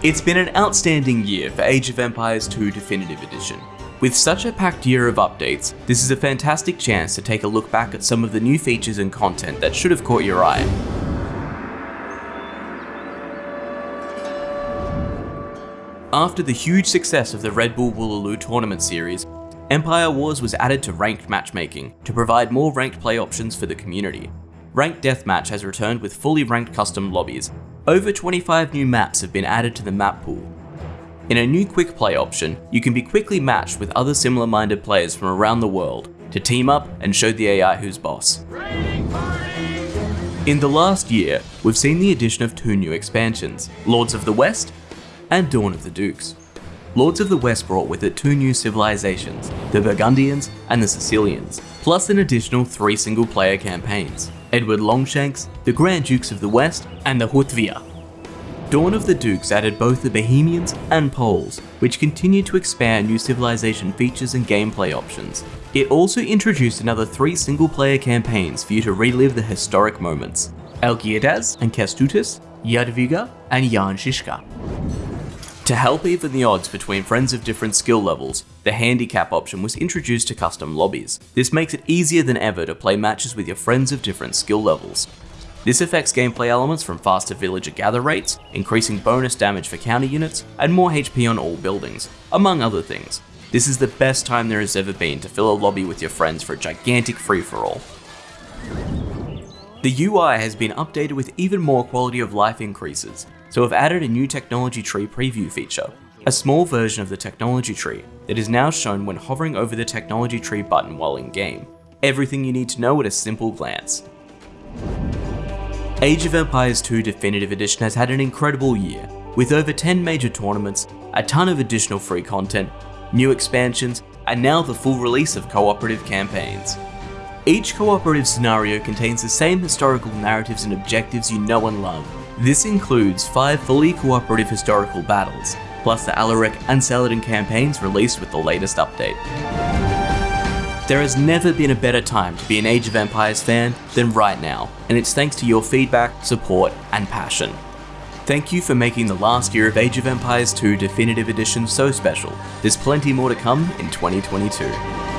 It's been an outstanding year for Age of Empires 2 Definitive Edition. With such a packed year of updates, this is a fantastic chance to take a look back at some of the new features and content that should have caught your eye. After the huge success of the Red Bull Wololo tournament series, Empire Wars was added to ranked matchmaking to provide more ranked play options for the community. Ranked Deathmatch has returned with fully ranked custom lobbies. Over 25 new maps have been added to the map pool. In a new quick play option, you can be quickly matched with other similar minded players from around the world to team up and show the AI who's boss. In the last year, we've seen the addition of two new expansions, Lords of the West and Dawn of the Dukes. Lords of the West brought with it two new civilizations, the Burgundians and the Sicilians, plus an additional three single player campaigns, Edward Longshanks, the Grand Dukes of the West, and the Hauteville. Dawn of the Dukes added both the Bohemians and Poles, which continued to expand new civilization features and gameplay options. It also introduced another three single player campaigns for you to relive the historic moments, Algirdas and Kestutis, Jadwiga and Jan Žižka. To help even the odds between friends of different skill levels, the handicap option was introduced to custom lobbies. This makes it easier than ever to play matches with your friends of different skill levels. This affects gameplay elements from faster villager gather rates, increasing bonus damage for counter units, and more HP on all buildings, among other things. This is the best time there has ever been to fill a lobby with your friends for a gigantic free-for-all. The UI has been updated with even more quality of life increases, so I've added a new technology tree preview feature, a small version of the technology tree that is now shown when hovering over the technology tree button while in game. Everything you need to know at a simple glance. Age of Empires 2 Definitive Edition has had an incredible year, with over 10 major tournaments, a ton of additional free content, new expansions, and now the full release of cooperative campaigns. Each cooperative scenario contains the same historical narratives and objectives you know and love, this includes 5 fully cooperative historical battles, plus the Alaric and Saladin campaigns released with the latest update. There has never been a better time to be an Age of Empires fan than right now, and it's thanks to your feedback, support, and passion. Thank you for making the last year of Age of Empires 2 Definitive Edition so special. There's plenty more to come in 2022.